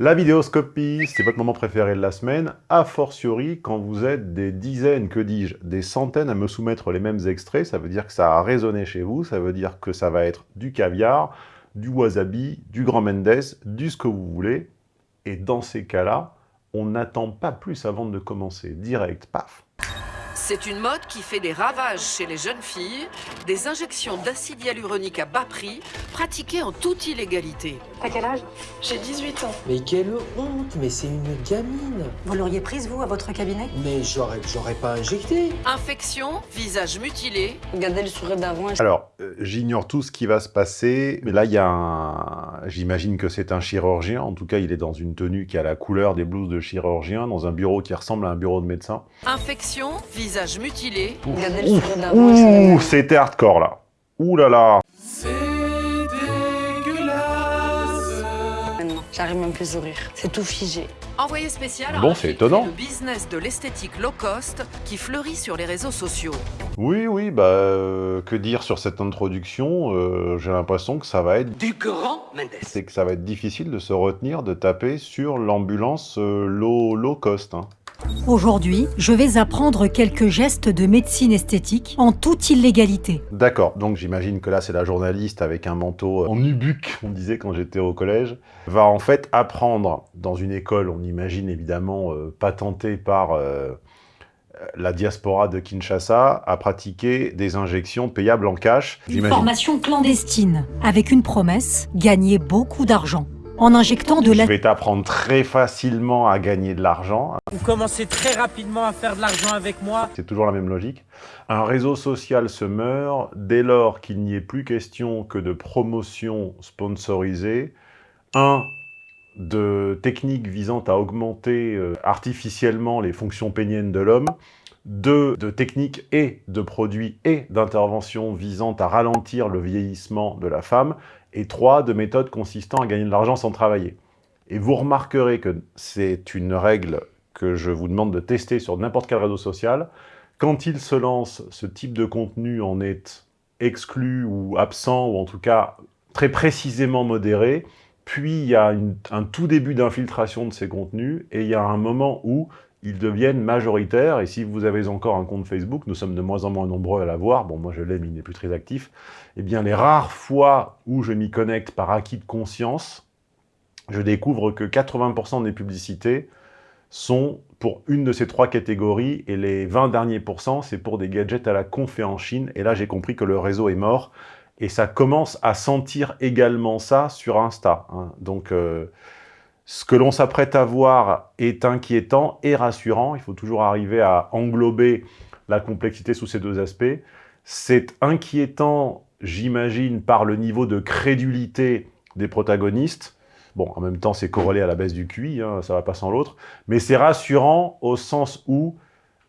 La vidéoscopie, c'est votre moment préféré de la semaine, a fortiori quand vous êtes des dizaines, que dis-je, des centaines à me soumettre les mêmes extraits, ça veut dire que ça a résonné chez vous, ça veut dire que ça va être du caviar, du wasabi, du grand Mendes, du ce que vous voulez, et dans ces cas-là, on n'attend pas plus avant de commencer, direct, paf c'est une mode qui fait des ravages chez les jeunes filles, des injections d'acide hyaluronique à bas prix, pratiquées en toute illégalité. À quel âge? J'ai 18 ans. Mais quelle honte Mais c'est une gamine Vous l'auriez prise, vous, à votre cabinet? Mais j'aurais pas injecté Infection, visage mutilé. Regardez le sourire d'avant. Alors, euh, j'ignore tout ce qui va se passer, mais là, il y a un... J'imagine que c'est un chirurgien, en tout cas, il est dans une tenue qui a la couleur des blouses de chirurgien, dans un bureau qui ressemble à un bureau de médecin. Infection, visage mutilé. Ouh, c'était hardcore là. Ouh là là. C'est dégueulasse. J'arrive même plus à sourire. C'est tout figé. Envoyé spécial bon, c'est étonnant. le business de l'esthétique low cost qui fleurit sur les réseaux sociaux. Oui, oui, bah, euh, que dire sur cette introduction euh, J'ai l'impression que ça va être... Du grand Mendes C'est que ça va être difficile de se retenir de taper sur l'ambulance euh, low, low cost. Hein. Aujourd'hui, je vais apprendre quelques gestes de médecine esthétique en toute illégalité. D'accord, donc j'imagine que là c'est la journaliste avec un manteau en nubuck, on disait quand j'étais au collège, va en fait apprendre dans une école, on imagine évidemment euh, patentée par euh, la diaspora de Kinshasa, à pratiquer des injections payables en cash. Une formation clandestine, avec une promesse, gagner beaucoup d'argent en injectant de la... Je vais t'apprendre très facilement à gagner de l'argent. Vous commencez très rapidement à faire de l'argent avec moi. C'est toujours la même logique. Un réseau social se meurt dès lors qu'il n'y ait plus question que de promotion sponsorisée. Un, de techniques visant à augmenter euh, artificiellement les fonctions péniennes de l'homme. Deux, de techniques et de produits et d'interventions visant à ralentir le vieillissement de la femme et trois, de méthodes consistant à gagner de l'argent sans travailler. Et vous remarquerez que c'est une règle que je vous demande de tester sur n'importe quel réseau social. Quand il se lance, ce type de contenu en est exclu ou absent, ou en tout cas très précisément modéré, puis il y a un tout début d'infiltration de ces contenus, et il y a un moment où ils deviennent majoritaires, et si vous avez encore un compte Facebook, nous sommes de moins en moins nombreux à l'avoir, bon moi je l'ai mais il n'est plus très actif, eh bien les rares fois où je m'y connecte par acquis de conscience, je découvre que 80% des publicités sont pour une de ces trois catégories, et les 20 derniers pourcents, c'est pour des gadgets à la con fait en Chine, et là j'ai compris que le réseau est mort, et ça commence à sentir également ça sur Insta. Hein. Donc... Euh, ce que l'on s'apprête à voir est inquiétant et rassurant. Il faut toujours arriver à englober la complexité sous ces deux aspects. C'est inquiétant, j'imagine, par le niveau de crédulité des protagonistes. Bon, en même temps, c'est corrélé à la baisse du QI, hein, ça va pas sans l'autre. Mais c'est rassurant au sens où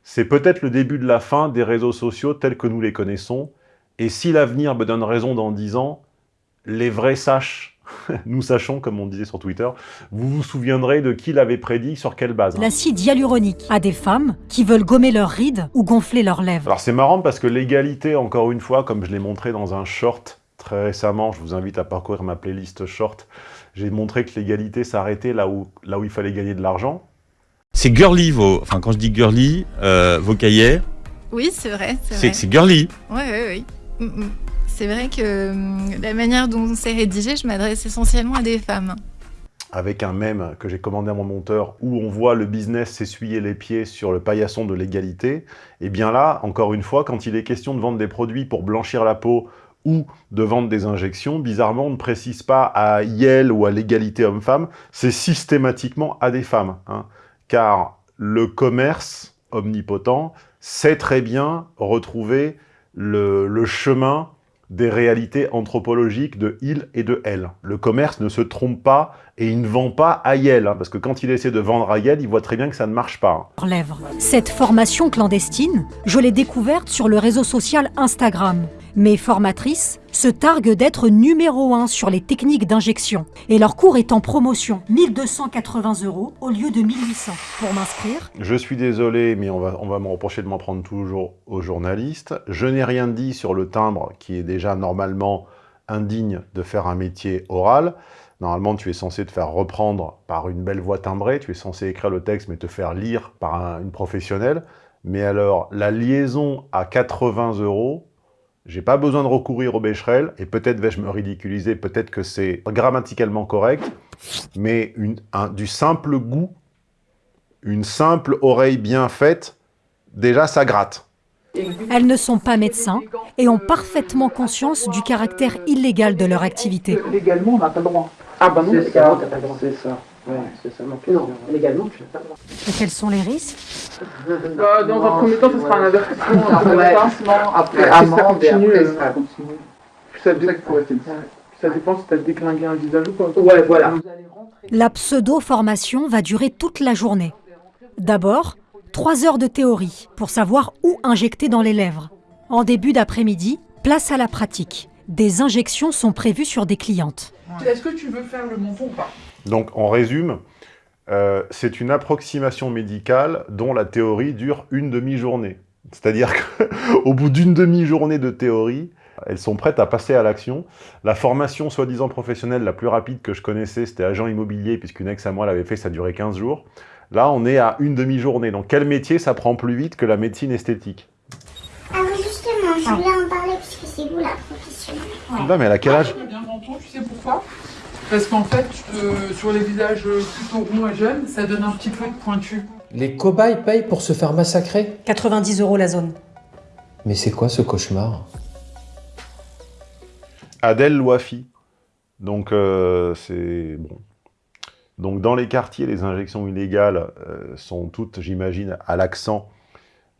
c'est peut-être le début de la fin des réseaux sociaux tels que nous les connaissons. Et si l'avenir me donne raison dans dix ans, les vrais sachent nous sachons, comme on disait sur Twitter, vous vous souviendrez de qui l'avait prédit, sur quelle base. Hein. L'acide hyaluronique à des femmes qui veulent gommer leurs rides ou gonfler leurs lèvres. Alors c'est marrant parce que l'égalité, encore une fois, comme je l'ai montré dans un short très récemment, je vous invite à parcourir ma playlist short, j'ai montré que l'égalité s'arrêtait là où, là où il fallait gagner de l'argent. C'est girly, vos... enfin quand je dis girly, euh, vos cahiers. Oui, c'est vrai. C'est girly. Oui, oui, oui. Mm, mm c'est vrai que hum, la manière dont c'est rédigé, je m'adresse essentiellement à des femmes. Avec un mème que j'ai commandé à mon monteur où on voit le business s'essuyer les pieds sur le paillasson de l'égalité, et eh bien là, encore une fois, quand il est question de vendre des produits pour blanchir la peau ou de vendre des injections, bizarrement, on ne précise pas à Yale ou à l'égalité homme-femme, c'est systématiquement à des femmes. Hein. car le commerce omnipotent sait très bien retrouver le, le chemin des réalités anthropologiques de il et de elle. Le commerce ne se trompe pas et il ne vend pas à Yel, hein, parce que quand il essaie de vendre à Yel, il voit très bien que ça ne marche pas. Cette formation clandestine, je l'ai découverte sur le réseau social Instagram. Mes formatrices se targuent d'être numéro 1 sur les techniques d'injection et leur cours est en promotion, 1280 euros au lieu de 1800. Pour m'inscrire Je suis désolé, mais on va, me reprocher de m'en prendre toujours aux journalistes. Je n'ai rien dit sur le timbre qui est déjà normalement indigne de faire un métier oral. Normalement, tu es censé te faire reprendre par une belle voix timbrée, tu es censé écrire le texte mais te faire lire par un- une professionnelle. Mais alors, la liaison à 80 euros, j'ai pas besoin de recourir au Becherel, et peut-être vais-je me ridiculiser, peut-être que c'est grammaticalement correct, mais une- un- du simple goût, une simple oreille bien faite, déjà ça gratte. Elles ne sont pas médecins et ont parfaitement conscience du caractère illégal de leur activité. Légalement, on n'a pas le droit. Ah bah non, C'est ça, c'est ça. Non, légalement, tu n'as pas le droit. Et quels sont les risques Bah, dans un premier temps, ce sera un avertissement. un avertissement, Après, ça amende, et continue, après, euh, ça continue. ça, dé- ouais, ça dépend si t'as déclingué un visage ou pas. Ouais, voilà. La pseudo-formation va durer toute la journée. D'abord, trois heures de théorie pour savoir où injecter dans les lèvres. En début d'après-midi, place à la pratique. Des injections sont prévues sur des clientes. Est-ce que tu veux faire le menton ou pas? Donc, on résume, euh, c'est une approximation médicale dont la théorie dure une demi-journée. C'est-à-dire qu'au bout d'une demi-journée de théorie, elles sont prêtes à passer à l'action. La formation soi-disant professionnelle la plus rapide que je connaissais, c'était agent immobilier, puisqu'une ex à moi l'avait fait, ça durait 15 jours. Là, on est à une demi-journée. Donc, quel métier ça prend plus vite que la médecine esthétique? Justement, je voulais en parler puisque c'est vous la professionnelle. Non, mais elle a quel âge Ah, bien menton, tu sais pourquoi? Parce qu'en fait, euh, sur les visages plutôt ronds et jeunes, ça donne un petit peu de pointu. Les cobayes payent pour se faire massacrer? 90 euros la zone. Mais c'est quoi ce cauchemar? Adèle Loafi. Donc, euh, c'est... Bon. Donc, dans les quartiers, les injections illégales euh, sont toutes, j'imagine, à l'accent,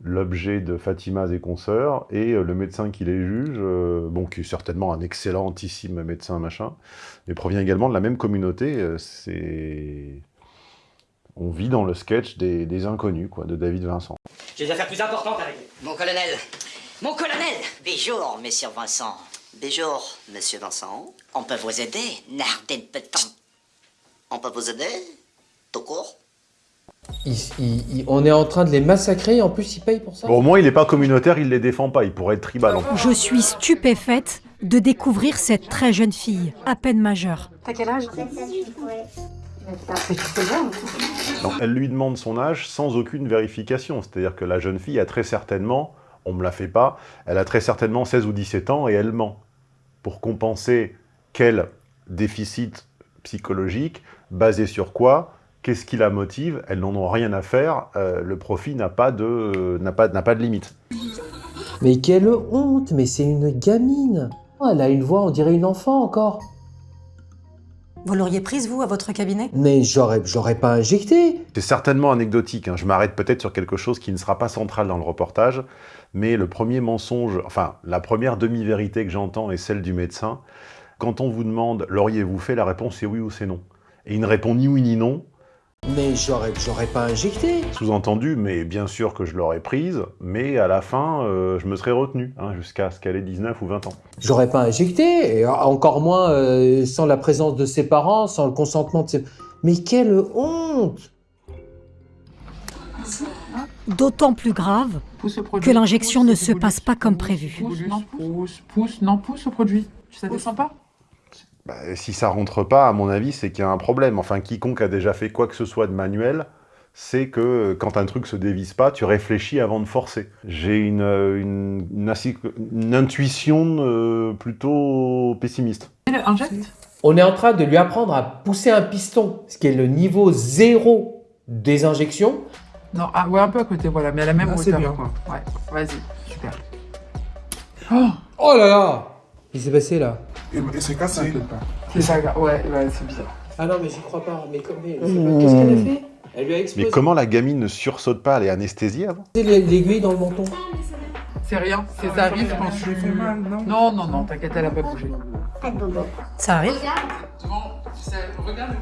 l'objet de Fatimas et consoeurs, et le médecin qui les juge, euh, bon, qui est certainement un excellentissime médecin, machin, mais provient également de la même communauté, euh, c'est... On vit dans le sketch des, des inconnus, quoi, de David Vincent. J'ai des affaires plus importantes à régler. Mon colonel Mon colonel Béjour, monsieur Vincent. Béjour, monsieur Vincent. On peut vous aider, Nardin Petan. On peut vous aider Tout court? Ils- ils- ils- On est en train de les massacrer, en plus ils payent pour ça Bon, au moins, il n'est pas communautaire, il les défend pas, il pourrait être tribal. en plus. Je suis stupéfaite de découvrir cette très jeune fille, à peine majeure. T'as quel âge? Elle lui demande son âge sans aucune vérification. C'est-à-dire que la jeune fille a très certainement, on ne me la fait pas, elle a très certainement 16 ou 17 ans et elle ment. Pour compenser quel déficit psychologique, basé sur quoi, qu'est-ce qui la motive, elles n'en ont rien à faire, euh, le profit n'a pas, de, n'a pas, n'a pas de limite. Mais quelle honte Mais c'est une gamine Elle a une voix, on dirait une enfant encore Vous l'auriez prise, vous, à votre cabinet? Mais j'aurais j'aurais pas injecté C'est certainement anecdotique, hein. je m'arrête peut-être sur quelque chose qui ne sera pas central dans le reportage, mais le premier mensonge, enfin la première demi-vérité que j'entends est celle du médecin. Quand on vous demande « l'auriez-vous fait ?», la réponse c'est oui ou c'est non. Et il ne répond ni oui ni non, Mais j'aurais j'aurais pas injecté sous-entendu, mais bien sûr que je l'aurais prise, mais à la fin, euh, je me serais retenu, hein, jusqu'à ce qu'elle ait 19 ou 20 ans. J'aurais pas injecté, et encore moins euh, sans la présence de ses parents, sans le consentement de ses... Mais quelle honte D'autant plus grave que l'injection ne se passe pas comme prévu. Pousse, non, pousse, pousse, non, pousse au produit. Ça descend pas? Bah, si ça rentre pas, à mon avis, c'est qu'il y a un problème. Enfin, quiconque a déjà fait quoi que ce soit de manuel, c'est que euh, quand un truc se dévisse pas, tu réfléchis avant de forcer. J'ai une, euh, une, une assi- une intuition euh, plutôt pessimiste. Injecte On est en train de lui apprendre à pousser un piston, ce qui est le niveau zéro des injections. Non, ah, ouais, un peu à côté, voilà, mais à la même Ah, c'est hauteur. bien. quoi. Ouais, vas-y, super. Oh Oh là là Qu'est-ce qui s'est passé là? C'est cassé. C'est ça, ouais, ouais, c'est bizarre. Ah non, mais j'y crois pas. Mais, mais- Mmh. qu'est-ce qu'elle a fait? Elle lui a explosé Mais comment la gamine ne sursaute pas Elle est anesthésiée avant? L'aiguille dans le menton. C'est rien, c'est ça arrive quand tu... Non, non, non, t'inquiète, elle a pas bougé. Ça arrive? Regarde,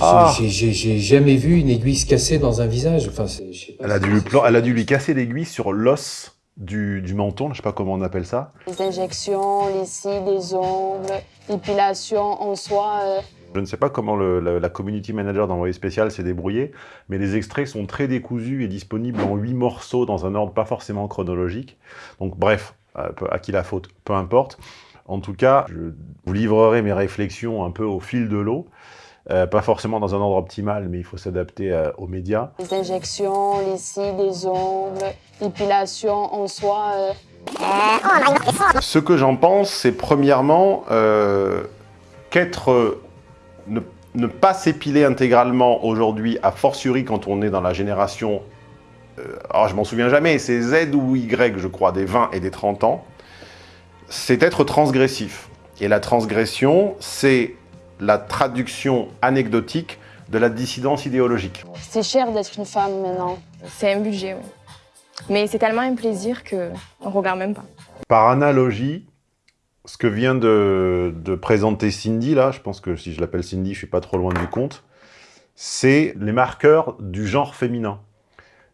Ah. J'ai- jamais vu une aiguille se casser dans un visage. Enfin, je pas. elle a, dû lui plan- elle a dû lui casser l'aiguille sur l'os du, du menton, je sais pas comment on appelle ça. Les injections, les cils, les ongles, l'épilation en soi. euh, Je ne sais pas comment le- la, la community manager d'envoyé spécial s'est débrouillée, mais les extraits sont très décousus et disponibles en huit morceaux dans un ordre pas forcément chronologique. Donc bref, euh, à qui la faute, peu importe. En tout cas, je vous livrerai mes réflexions un peu au fil de l'eau. Euh, pas forcément dans un ordre optimal, mais il faut s'adapter euh, aux médias. Les injections, les cils, les ongles, l'épilation en soi. euh, Ce que j'en pense, c'est premièrement qu'être... ne, ne pas s'épiler intégralement aujourd'hui, a fortiori quand on est dans la génération... alors je m'en souviens jamais, c'est Z ou Y, je crois, des 20 et des 30 ans, c'est être transgressif. Et la transgression, c'est la traduction anecdotique de la dissidence idéologique. C'est cher d'être une femme maintenant. C'est un budget, oui. Mais c'est tellement un plaisir que on regarde même pas. Par analogie, ce que vient de, de présenter Cindy, là, je pense que si je l'appelle Cindy, je suis pas trop loin du compte, c'est les marqueurs du genre féminin.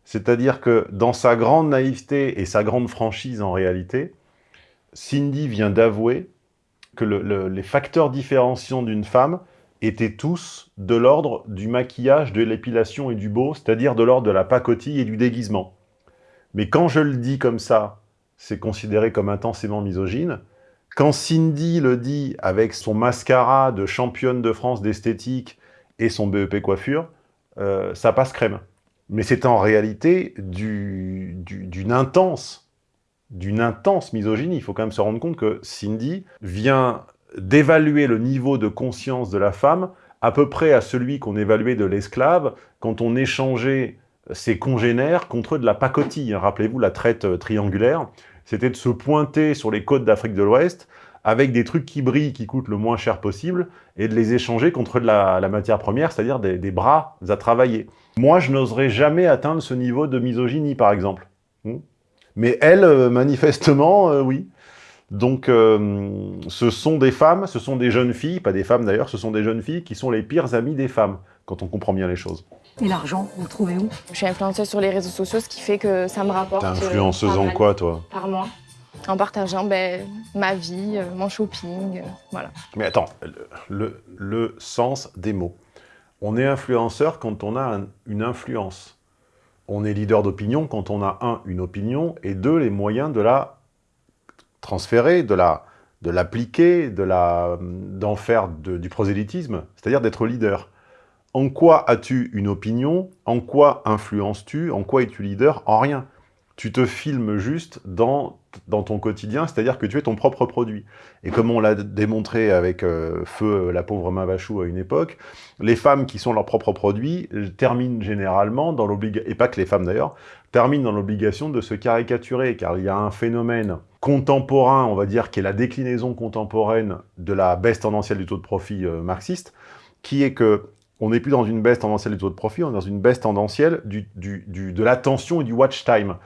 C'est-à-dire que dans sa grande naïveté et sa grande franchise en réalité, Cindy vient d'avouer que le- le- les facteurs différenciants d'une femme étaient tous de l'ordre du maquillage, de l'épilation et du beau, c'est-à-dire de l'ordre de la pacotille et du déguisement. Mais quand je le dis comme ça, c'est considéré comme intensément misogyne. Quand Cindy le dit avec son mascara de championne de France d'esthétique et son BEP coiffure, euh, ça passe crème. Mais c'est en réalité du- du- d'une intense, d'une intense misogynie. Il faut quand même se rendre compte que Cindy vient d'évaluer le niveau de conscience de la femme à peu près à celui qu'on évaluait de l'esclave quand on échangeait ses congénères contre de la pacotille. hein. Rappelez-vous la traite euh, triangulaire, c'était de se pointer sur les côtes d'Afrique de l'Ouest avec des trucs qui brillent, qui coûtent le moins cher possible, et de les échanger contre de la, matière première, c'est-à-dire des, des bras à travailler. Moi, je n'oserais jamais atteindre ce niveau de misogynie, par exemple. Mais elle, euh, manifestement, euh, oui. Donc, euh, ce sont des femmes, ce sont des jeunes filles, pas des femmes d'ailleurs, ce sont des jeunes filles qui sont les pires amies des femmes, quand on comprend bien les choses. Et l'argent, vous le trouvez où? Je suis influenceuse sur les réseaux sociaux, ce qui fait que ça me rapporte. T'es influenceuse en quoi, toi? Par mois. En partageant ben, ma vie, euh, mon shopping, euh, voilà. Mais attends, le, le- le sens des mots. On est influenceur quand on a un- une influence. On est leader d'opinion quand on a, un, une opinion, et deux, les moyens de la transférer, de la de l'appliquer, de la d'en faire du prosélytisme, c'est-à-dire d'être leader. En quoi as-tu une opinion? En quoi influences-tu? En quoi es-tu leader? En rien. Tu te filmes juste dans, dans ton quotidien, c'est-à-dire que tu es ton propre produit. Et comme on l'a démontré avec euh, Feu, la pauvre Mavachou à une époque, les femmes qui sont leurs propres produits euh, terminent généralement dans l'obligation, et pas que les femmes d'ailleurs, terminent dans l'obligation de se caricaturer, car il y a un phénomène contemporain, on va dire, qui est la déclinaison contemporaine de la baisse tendancielle du taux de profit euh, marxiste, qui est que on n'est plus dans une baisse tendancielle du taux de profit, on est dans une baisse tendancielle de l'attention et du watch time.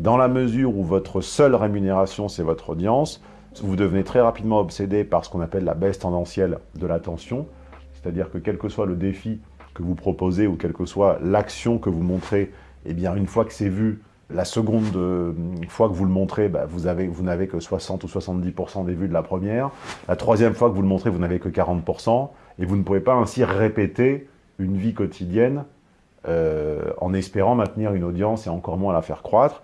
Dans la mesure où votre seule rémunération, c'est votre audience, vous devenez très rapidement obsédé par ce qu'on appelle la baisse tendancielle de l'attention, c'est-à-dire que quel que soit le défi que vous proposez ou quelle que soit l'action que vous montrez, eh bien, une fois que c'est vu, la seconde euh, fois que vous le montrez, bah, vous avez- vous n'avez que 60 ou 70% des vues de la première. La troisième fois que vous le montrez, vous n'avez que 40%. Et vous ne pouvez pas ainsi répéter une vie quotidienne euh, en espérant maintenir une audience et encore moins la faire croître.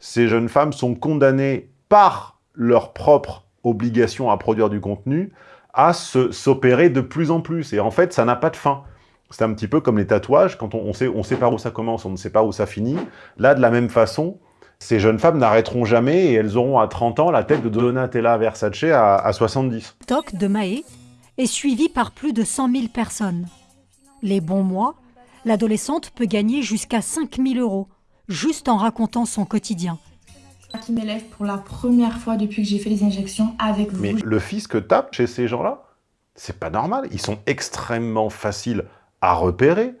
Ces jeunes femmes sont condamnées par leur propre obligation à produire du contenu à s'opérer de plus en plus. Et en fait, ça n'a pas de fin. C'est un petit peu comme les tatouages, quand on, on sait, on pas où ça commence, on ne sait pas où ça finit. Là, de la même façon, ces jeunes femmes n'arrêteront jamais et elles auront à 30 ans la tête de Donatella Versace à, à 70. TikTok de Maë est suivi par plus de 100 000 personnes. Les bons mois, l'adolescente peut gagner jusqu'à 5 000 euros, juste en racontant son quotidien. qui m'élève pour la première fois depuis que j'ai fait les injections avec vous. Mais le que tape chez ces gens-là, c'est pas normal. Ils sont extrêmement faciles à repérer.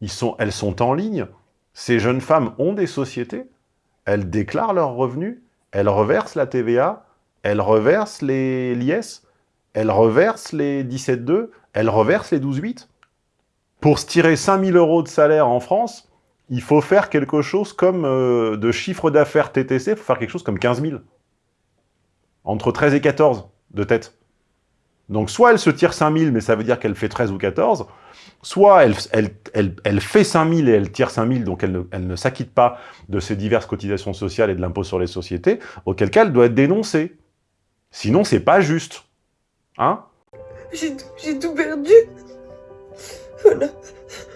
Ils sont, elles sont en ligne. Ces jeunes femmes ont des sociétés. Elles déclarent leurs revenus. Elles reversent la TVA. Elles reversent les l'IS. Elles reversent les 17,2. Elles reversent les 12,8. Pour se tirer 5000 euros de salaire en France, il faut faire quelque chose comme euh, de chiffre d'affaires TTC, il faut faire quelque chose comme 15 000. Entre 13 et 14 de tête. Donc soit elle se tire 5000, mais ça veut dire qu'elle fait 13 ou 14, soit elle, fait 5000 et elle tire 5000, donc elle ne, s'acquitte pas de ses diverses cotisations sociales et de l'impôt sur les sociétés, auquel cas elle doit être dénoncée. Sinon, c'est pas juste. Hein? J'ai tout perdu. Voilà.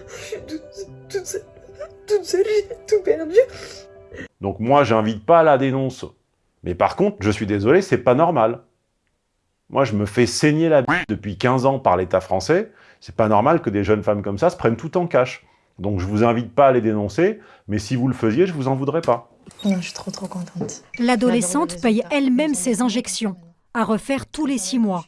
Je suis toute, toute seule. Toute seule, j'ai tout perdu. Donc moi, j'invite pas à la dénonce. Mais par contre, je suis désolé, c'est pas normal. Moi, je me fais saigner la bite depuis 15 ans par l'État français. C'est pas normal que des jeunes femmes comme ça se prennent tout en cash. Donc je vous invite pas à les dénoncer, mais si vous le faisiez, je vous en voudrais pas. Non, je suis trop trop contente. L'adolescente paye elle-même ses injections, à refaire tous les six mois,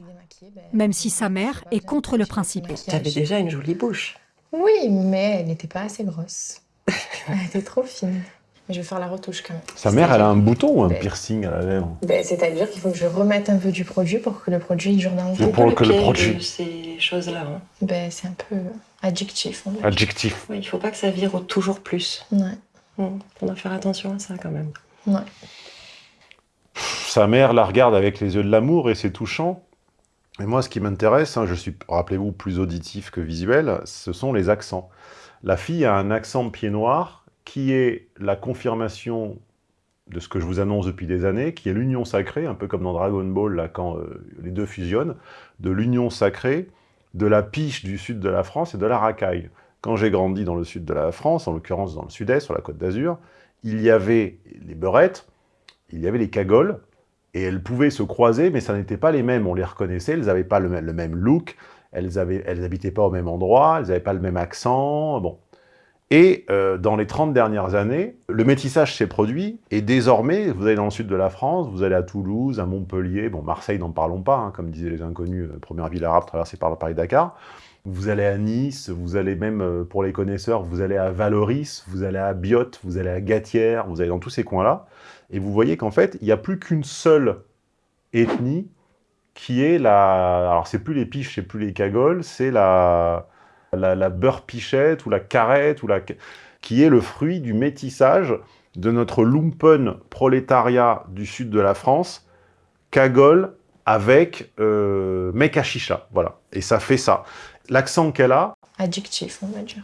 même si sa mère est contre le principe. T'avais déjà une jolie bouche. Oui, mais elle n'était pas assez grosse. elle était trop fine. Mais je vais faire la retouche quand même. Sa mère, elle a un bouton ou un piercing à la lèvre Ben, C'est-à-dire qu'il faut que je remette un peu du produit pour que le produit dure dans le pour que le produit- de ces choses-là. Ben, c'est un peu addictif. dire. Adjectif. Oui, il faut pas que ça vire au toujours plus. Ouais. On doit faire attention à ça quand même. Ouais. Sa mère la regarde avec les yeux de l'amour et c'est touchant. Et moi, ce qui m'intéresse, hein, je suis, rappelez-vous, plus auditif que visuel, ce sont les accents. La fille a un accent pied noir qui est la confirmation de ce que je vous annonce depuis des années, qui est l'union sacrée, un peu comme dans Dragon Ball, là, quand euh, les deux fusionnent, de l'union sacrée, de la piche du sud de la France et de la racaille. Quand j'ai grandi dans le sud de la France, en l'occurrence dans le sud-est, sur la côte d'Azur, il y avait les beurettes, il y avait les cagoles, et elles pouvaient se croiser, mais ça n'était pas les mêmes. On les reconnaissait, elles n'avaient pas le, même- look, elles avaient, elles habitaient pas au même endroit, elles n'avaient pas le même accent, bon. Et euh, dans les 30 dernières années, le métissage s'est produit, et désormais, vous allez dans le sud de la France, vous allez à Toulouse, à Montpellier, bon, Marseille, n'en parlons pas, hein, comme disaient les inconnus, euh, première ville arabe traversée par le Paris-Dakar, vous allez à Nice, vous allez même, euh, pour les connaisseurs, vous allez à Valoris, vous allez à Biote, vous allez à Gatière, vous allez dans tous ces coins-là, et vous voyez qu'en fait, il n'y a plus qu'une seule ethnie qui est la... Alors, c'est plus les piches, c'est plus les cagoles, c'est la... La, la beurre pichette ou la carrette, ou la... qui est le fruit du métissage de notre lumpen prolétariat du sud de la France, cagole avec euh, mec à chicha, voilà. Et ça fait ça. L'accent qu'elle a Addictif, on va dire.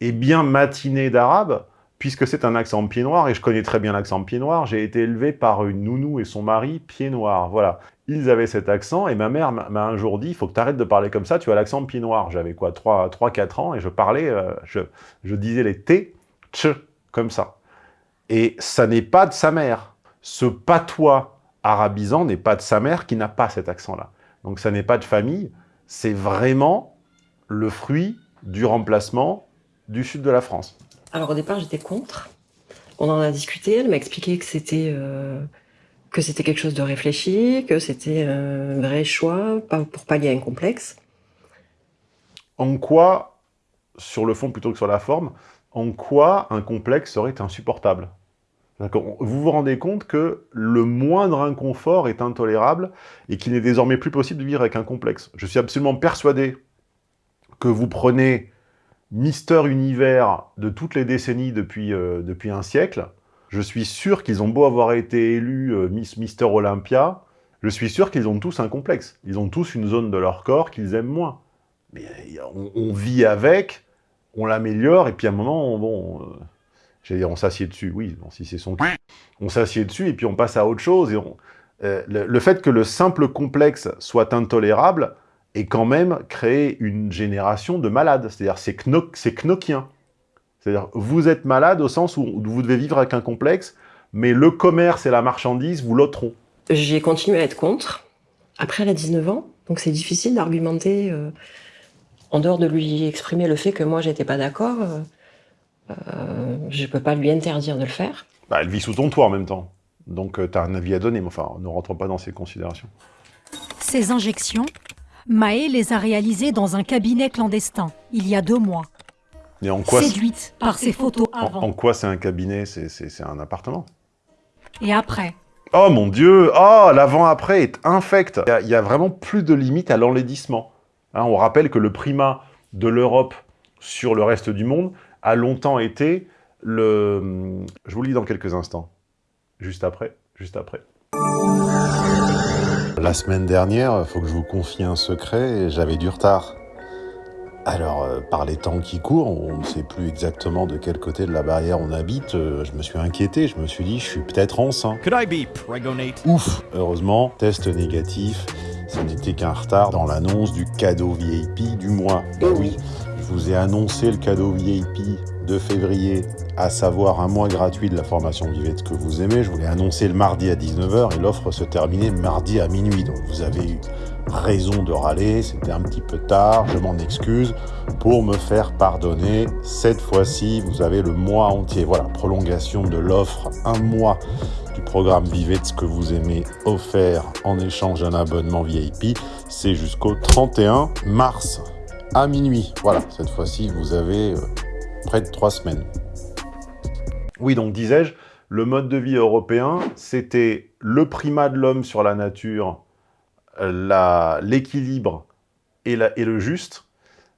est bien matiné d'arabe, puisque c'est un accent pied noir, et je connais très bien l'accent pied noir, j'ai été élevé par une nounou et son mari pied noir, voilà. Ils avaient cet accent, et ma mère m'a un jour dit, il faut que tu arrêtes de parler comme ça, tu as l'accent pied noir. J'avais quoi, 3-4 ans, et je parlais, euh, je, je disais les T, tch, comme ça. Et ça n'est pas de sa mère. Ce patois arabisant n'est pas de sa mère qui n'a pas cet accent-là. Donc ça n'est pas de famille, c'est vraiment le fruit du remplacement du sud de la France. Alors au départ, j'étais contre. On en a discuté. Elle m'a expliqué que c'était euh, que c'était quelque chose de réfléchi, que c'était un vrai choix pour pallier un complexe. En quoi, sur le fond plutôt que sur la forme, en quoi un complexe serait insupportable? Vous vous rendez compte que le moindre inconfort est intolérable et qu'il n'est désormais plus possible de vivre avec un complexe. Je suis absolument persuadé que vous prenez Mister Univers de toutes les décennies depuis, euh, depuis un siècle, je suis sûr qu'ils ont beau avoir été élus euh, Miss Mister Olympia, je suis sûr qu'ils ont tous un complexe. Ils ont tous une zone de leur corps qu'ils aiment moins. Mais euh, on, vit avec, on l'améliore, et puis à un moment, on, bon, j'allais dire on s'assied dessus, oui, bon, si c'est son on s'assied dessus, et puis on passe à autre chose. Et on- le fait que le simple complexe soit intolérable est quand même créé une génération de malades. C'est-à-dire, c'est kno- c'est knockien. C'est-à-dire, vous êtes malade au sens où vous devez vivre avec un complexe, mais le commerce et la marchandise vous l'ôteront. J'ai continué à être contre. Après, elle a 19 ans, donc c'est difficile d'argumenter euh, en dehors de lui exprimer le fait que moi j'étais pas d'accord. euh, euh, je peux pas lui interdire de le faire. Bah, elle vit sous ton toit en même temps. Donc, tu as un avis à donner, mais enfin, ne rentrons pas dans ces considérations. Ces injections, Maë les a réalisées dans un cabinet clandestin, il y a deux mois. Et en quoi, Séduite par ces photos avant en quoi c'est un cabinet C'est un appartement. et après. Oh mon dieu Oh, l'avant-après est infect Il y a- Il y, a vraiment plus de limite à l'enlaidissement. Hein, on rappelle que le primat de l'Europe sur le reste du monde a longtemps été le... Je vous le lis dans quelques instants. Juste après, juste après. La semaine dernière, il faut que je vous confie un secret, j'avais du retard. Alors, euh, par les temps qui courent, on ne sait plus exactement de quel côté de la barrière on habite. euh, je me suis inquiété, je me suis dit, je suis peut-être enceint. Could I be pregonate? Ouf Heureusement, test négatif, ce n'était qu'un retard dans l'annonce du cadeau VIP du mois. Bah oui, je vous ai annoncé le cadeau VIP de février, à savoir un mois gratuit de la formation ce que vous aimez. Je vous l'ai annoncé le mardi à 19h et l'offre se terminait mardi à minuit. Donc vous avez eu raison de râler, c'était un petit peu tard, je m'en excuse. Pour me faire pardonner, cette fois-ci, vous avez le mois entier. Voilà, prolongation de l'offre, un mois du programme Vivez ce que vous aimez offert en échange d'un abonnement VIP. C'est jusqu'au 31 mars à minuit. Voilà, cette fois-ci, vous avez euh, près de trois semaines. Oui, donc disais-je, le mode de vie européen, c'était le primat de l'homme sur la nature, euh, l'équilibre et le juste.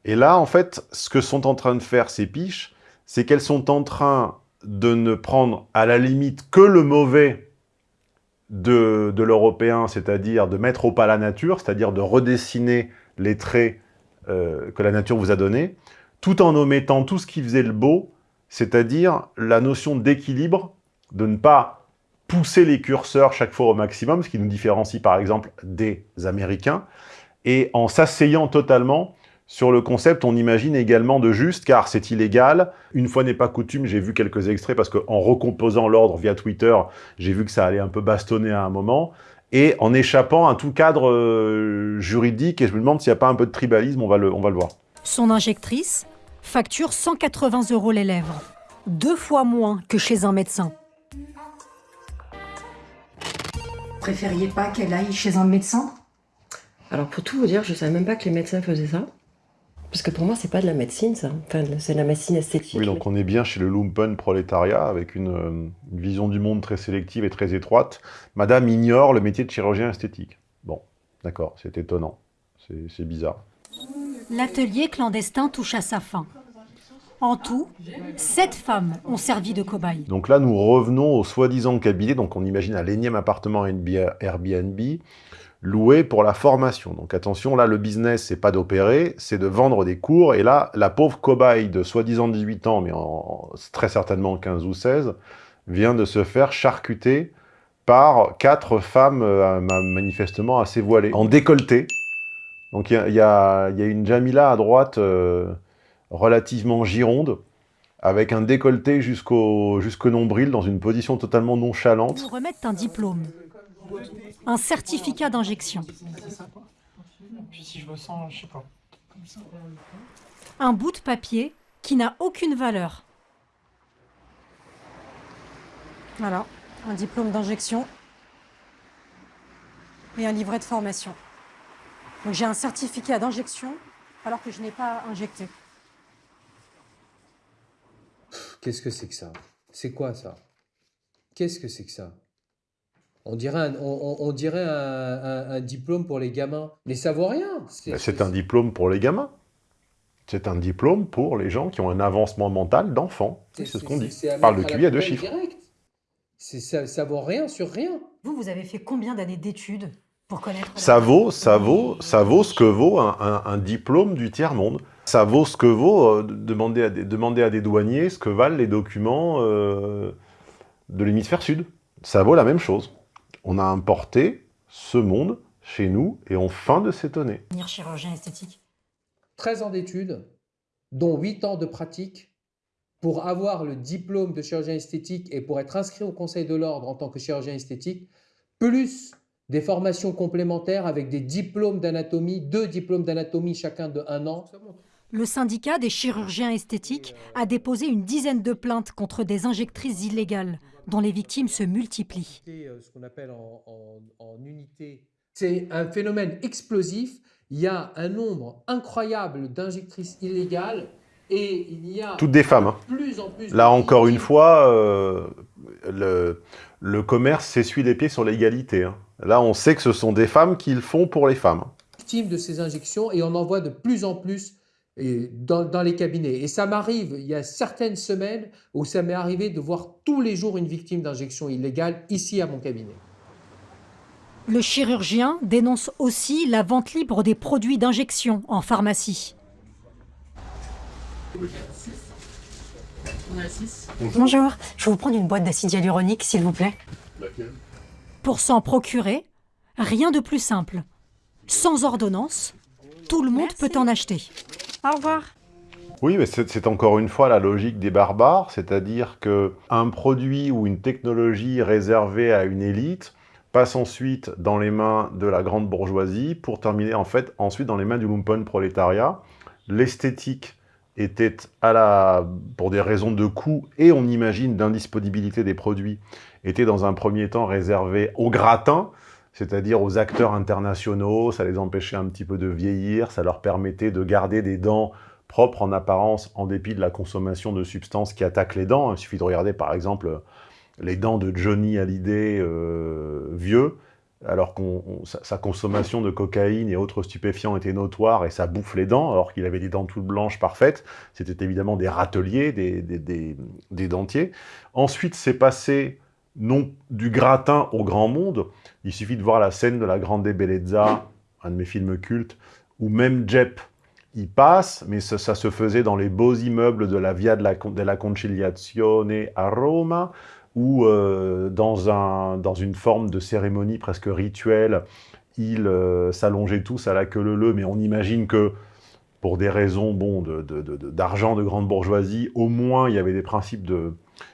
Et là, en fait, ce que sont en train de faire ces piches, c'est qu'elles sont en train de ne prendre à la limite que le mauvais de, de l'européen, c'est-à-dire de mettre au pas la nature, c'est-à-dire de redessiner les traits euh, que la nature vous a donnés, tout en omettant tout ce qui faisait le beau, c'est-à-dire la notion d'équilibre, de ne pas pousser les curseurs chaque fois au maximum, ce qui nous différencie par exemple des Américains, et en s'asseyant totalement sur le concept, on imagine également de juste, car c'est illégal. Une fois n'est pas coutume, j'ai vu quelques extraits, parce qu'en recomposant l'ordre via Twitter, j'ai vu que ça allait un peu bastonner à un moment, et en échappant à tout cadre euh, juridique, et je me demande s'il n'y a pas un peu de tribalisme, on va le, on va le voir. Son injectrice facture 180 euros les lèvres, deux fois moins que chez un médecin. Préfériez pas qu'elle aille chez un médecin? Alors pour tout vous dire, je savais même pas que les médecins faisaient ça. Parce que pour moi, c'est pas de la médecine, ça. Enfin, c'est de la médecine esthétique. Oui, donc on est bien chez le lumpen prolétariat, avec une, euh, une vision du monde très sélective et très étroite. Madame ignore le métier de chirurgien esthétique. Bon, d'accord, c'est étonnant, c'est c'est bizarre. L'atelier clandestin touche à sa fin. En tout, sept femmes ont servi de cobayes. Donc là, nous revenons au soi-disant cabinet, donc on imagine un l'énième appartement Airbnb, loué pour la formation. Donc attention, là, le business, c'est pas d'opérer, c'est de vendre des cours, et là, la pauvre cobaye de soi-disant 18 ans, mais très certainement 15 ou 16, vient de se faire charcuter par quatre femmes euh, ma- manifestement assez voilées, en décolleté. Donc il y a, y y une Jamila à droite, euh, relativement gironde, avec un décolleté jusqu'au jusqu'au nombril, dans une position totalement nonchalante. Vous remettent un diplôme, un certificat d'injection, Puis si je me sens, je sais pas. Comme ça. un bout de papier qui n'a aucune valeur. Voilà, un diplôme d'injection et un livret de formation. Donc j'ai un certificat d'injection alors que je n'ai pas injecté. Qu'est-ce que c'est que ça? C'est quoi ça? Qu'est-ce que c'est que ça? On dirait, un, on, on- on dirait un, un- un diplôme pour les gamins. Mais ça vaut rien. C'est- Ben, C'est un diplôme pour les gamins. C'est un diplôme pour les gens qui ont un avancement mental d'enfant. C'est ce qu'on dit. c'est à On parle de mettre à QI à deux chiffres. direct. Ça, ça vaut rien sur rien. Vous, vous avez fait combien d'années d'études? Pour connaître la- Ça vaut, ça vaut, ça vaut ce que vaut un, un- un diplôme du tiers-monde. Ça vaut ce que vaut euh, de- demander, à des, demander à des douaniers ce que valent les documents euh, de l'hémisphère sud. Ça vaut la même chose. On a importé ce monde chez nous et on feint de s'étonner. devenir chirurgien esthétique 13 ans d'études, dont 8 ans de pratique, pour avoir le diplôme de chirurgien esthétique et pour être inscrit au Conseil de l'Ordre en tant que chirurgien esthétique, plus des formations complémentaires avec des diplômes d'anatomie, deux diplômes d'anatomie chacun de un an. Le syndicat des chirurgiens esthétiques a déposé une dizaine de plaintes contre des injectrices illégales, dont les victimes se multiplient. ce qu'on appelle en, en- en unité. C'est un phénomène explosif. Il y a un nombre incroyable d'injectrices illégales et il y a Toutes des femmes. hein. de plus en plus Là de encore une fois, euh, le, le commerce s'essuie les pieds sur l'égalité. hein. Là, on sait que ce sont des femmes qui le font pour les femmes. victimes de ces injections et on en voit de plus en plus dans, dans les cabinets. Et ça m'arrive, il y a certaines semaines où ça m'est arrivé de voir tous les jours une victime d'injection illégale ici à mon cabinet. Le chirurgien dénonce aussi la vente libre des produits d'injection en pharmacie. On a 6. Bonjour, je vais vous prendre une boîte d'acide hyaluronique, s'il vous plaît. Laquelle? Pour s'en procurer, rien de plus simple. Sans ordonnance, tout le monde peut en acheter. Au revoir. Oui, mais c'est encore une fois la logique des barbares, c'est-à-dire que un produit ou une technologie réservée à une élite passe ensuite dans les mains de la grande bourgeoisie pour terminer en fait ensuite dans les mains du lumpen prolétariat. L'esthétique était à la, pour des raisons de coût et on imagine d'indisponibilité des produits, était dans un premier temps réservée aux gratins, c'est-à-dire aux acteurs internationaux, ça les empêchait un petit peu de vieillir, ça leur permettait de garder des dents propres en apparence en dépit de la consommation de substances qui attaquent les dents. Il suffit de regarder par exemple les dents de Johnny Hallyday euh, vieux, alors que sa, consommation de cocaïne et autres stupéfiants était notoire et ça bouffe les dents, alors qu'il avait des dents toutes blanches parfaites. C'était évidemment des râteliers, des, dentiers. Ensuite, c'est passé non du gratin au grand monde. Il suffit de voir la scène de la Grande Bellezza, un de mes films cultes, où même Jep y passe, mais ça, se faisait dans les beaux immeubles de la Via della Conciliazione à Rome, ou euh, dans, un, dans une forme de cérémonie presque rituelle, ils euh, s'allongeaient tous à la queue leu mais on imagine que pour des raisons bon, d'argent de, de, de, grande bourgeoisie, au moins il y avait des principes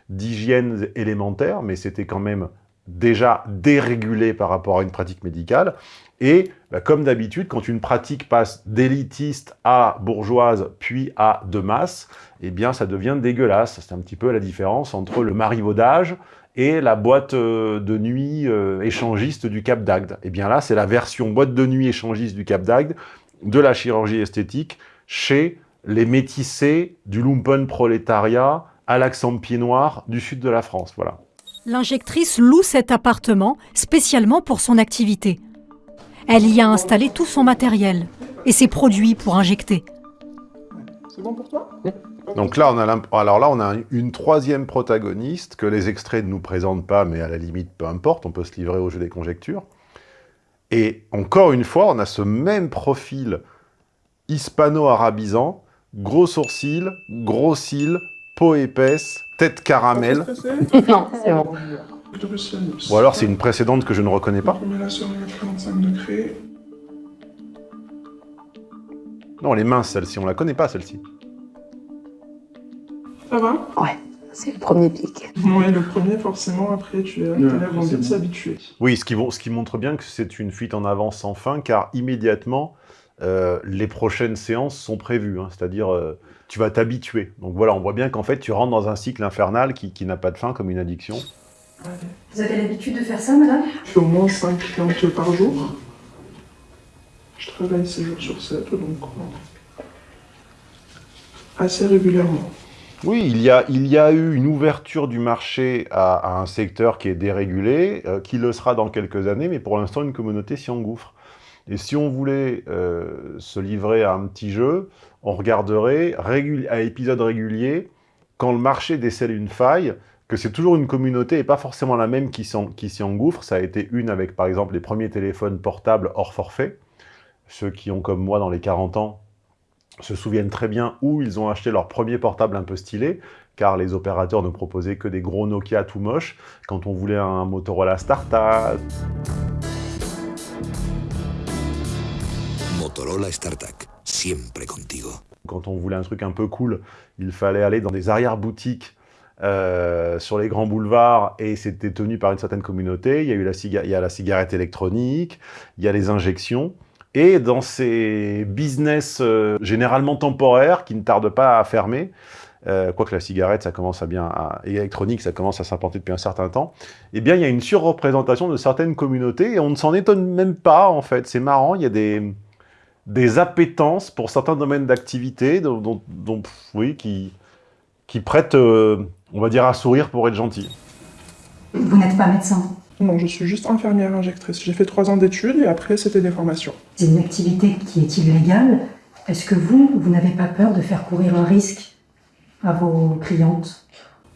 d'hygiène élémentaires, mais c'était quand même déjà dérégulé par rapport à une pratique médicale. Et bah, comme d'habitude, quand une pratique passe d'élitiste à bourgeoise, puis à de masse, eh bien ça devient dégueulasse. C'est un petit peu la différence entre le marivaudage et la boîte de nuit euh, échangiste du Cap d'Agde. Eh bien là, c'est la version boîte de nuit échangiste du Cap d'Agde de la chirurgie esthétique chez les métissés du lumpen prolétariat à l'accent pied noir du sud de la France. Voilà. L'injectrice loue cet appartement spécialement pour son activité. Elle y a installé tout son matériel et ses produits pour injecter. C'est bon pour toi? Donc là, on a alors là, on a une troisième protagoniste que les extraits ne nous présentent pas, mais à la limite, peu importe, on peut se livrer au jeu des conjectures. Et encore une fois, on a ce même profil hispano-arabisant, gros sourcils, gros cils, peau épaisse, tête caramel. non, c'est bon. Ou alors c'est une précédente que je ne reconnais pas. Non, elle est mince celle-ci, on la connaît pas celle-ci. Ça va? Ouais, c'est le premier pic. Ouais, le premier forcément, après tu as l'air envie de s'habituer. Oui, ce qui, ce qui montre bien que c'est une fuite en avant sans fin, car immédiatement, euh, les prochaines séances sont prévues, hein, c'est-à-dire euh, tu vas t'habituer. Donc voilà, on voit bien qu'en fait tu rentres dans un cycle infernal qui, qui n'a pas de fin comme une addiction. Vous avez l'habitude de faire ça, madame? Je fais au moins 5 clientes par jour. Je travaille 6 jours sur 7, donc assez régulièrement. Oui, il y, a, il y a eu une ouverture du marché à, à un secteur qui est dérégulé, euh, qui le sera dans quelques années, mais pour l'instant, une communauté s'y engouffre. Et si on voulait euh, se livrer à un petit jeu, on regarderait à épisode régulier, quand le marché décèle une faille, que c'est toujours une communauté et pas forcément la même qui s'y engouffre. Ça a été une avec, par exemple, les premiers téléphones portables hors forfait. Ceux qui ont, comme moi, dans les 40 ans, se souviennent très bien où ils ont acheté leur premier portable un peu stylé, car les opérateurs ne proposaient que des gros Nokia tout moches, quand on voulait un Motorola StarTAC. Motorola StarTAC, siempre contigo. Quand on voulait un truc un peu cool, il fallait aller dans des arrière-boutiques euh, sur les grands boulevards et c'était tenu par une certaine communauté. Il y a eu la, il y a la cigarette électronique, il y a les injections. Et dans ces business euh, généralement temporaires qui ne tardent pas à fermer, euh, quoique la cigarette, ça commence à bien, et électronique, ça commence à s'implanter depuis un certain temps, eh bien, il y a une surreprésentation de certaines communautés et on ne s'en étonne même pas, en fait. C'est marrant, il y a des, des appétences pour certains domaines d'activité, dont, oui, qui, qui prêtent, euh, on va dire, à sourire pour être gentil. Vous n'êtes pas médecin Non, je suis juste infirmière injectrice. J'ai fait trois ans d'études et après, c'était des formations. C'est une activité qui est illégale. Est-ce que vous, vous n'avez pas peur de faire courir un risque à vos clientes?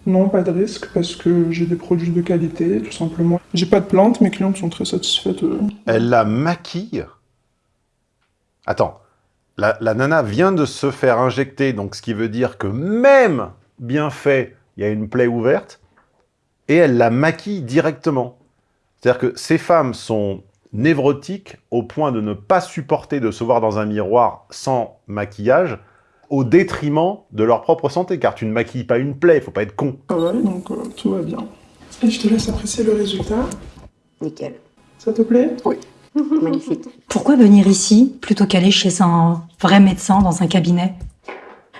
Non, pas de risque, parce que j'ai des produits de qualité, tout simplement. J'ai pas de plainte, mes clientes sont très satisfaites. Elle la maquille? Attends, la, la nana vient de se faire injecter, donc ce qui veut dire que même bien fait, il y a une plaie ouverte, et elle la maquille directement. C'est-à-dire que ces femmes sont névrotiques au point de ne pas supporter de se voir dans un miroir sans maquillage, au détriment de leur propre santé, car tu ne maquilles pas une plaie, il faut pas être con. Ah ouais, donc euh, tout va bien. Et je te laisse apprécier le résultat. Nickel. Ça te plaît? Oui. Magnifique. Pourquoi venir ici plutôt qu'aller chez un vrai médecin dans un cabinet?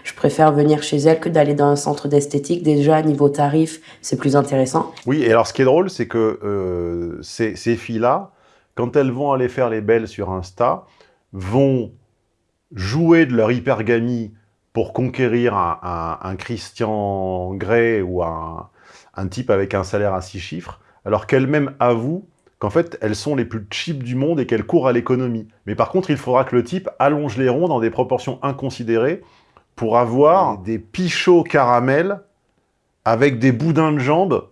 Je préfère venir chez elle que d'aller dans un centre d'esthétique. Déjà, niveau tarif, c'est plus intéressant. Oui, et alors ce qui est drôle, c'est que euh, ces, filles-là, quand elles vont aller faire les belles sur Insta, vont jouer de leur hypergamie pour conquérir un Christian Grey ou un, un type avec un salaire à six chiffres, alors qu'elles-mêmes avouent qu'en fait, elles sont les plus cheap du monde et qu'elles courent à l'économie. Mais par contre, il faudra que le type allonge les ronds dans des proportions inconsidérées pour avoir des pichots caramel avec des boudins de jambes